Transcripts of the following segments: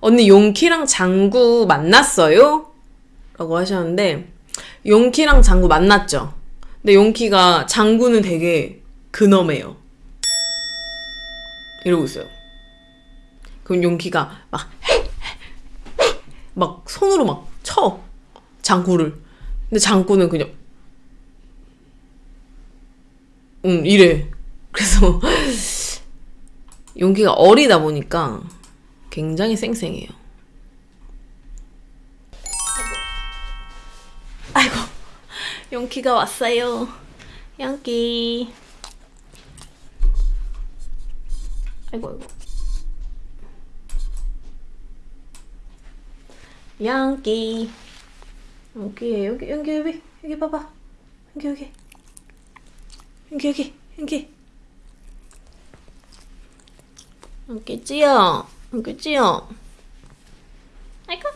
언니 용키랑 장구 만났어요? 라고 하셨는데 용키랑 장구 만났죠? 근데 용키가 장구는 되게 근엄해요. 이러고 있어요. 그럼 용키가 막, 막 손으로 막 쳐. 장구를. 근데 장구는 그냥, 응, 이래. 그래서 용키가 어리다 보니까 굉장히 쌩쌩해요. 아이고, 용키가 왔어요. 용키. 아이고, 아이고. 용키. 용키, 여기, 여기, 여기, 여기 봐봐. 여기, 여기. 여기, 여기, 여기. 용키지요? 용키지요? 아이고.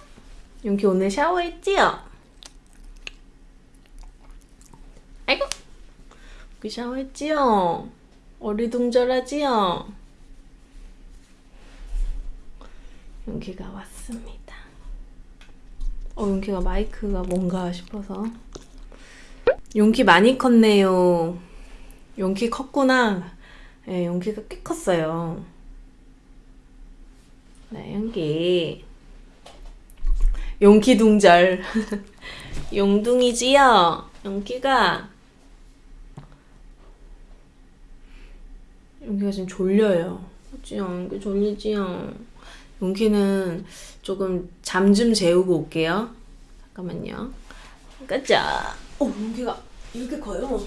용키 오늘 샤워했지요? 아이고. 그 샤워했지요? 어리둥절하지요? 용키가 왔습니다. 어, 용키가 마이크가 뭔가 싶어서. 용키 많이 컸네요. 용키 컸구나. 네, 용키가 꽤 컸어요. 네, 용키. 용키 둥절. 용둥이지요? 용키가. 용키가 지금 졸려요. 어찌요? 용키 졸리지요? 용키는 조금 잠 좀 재우고 올게요. 잠깐만요. 가자. 오, 용키가 이렇게 커요.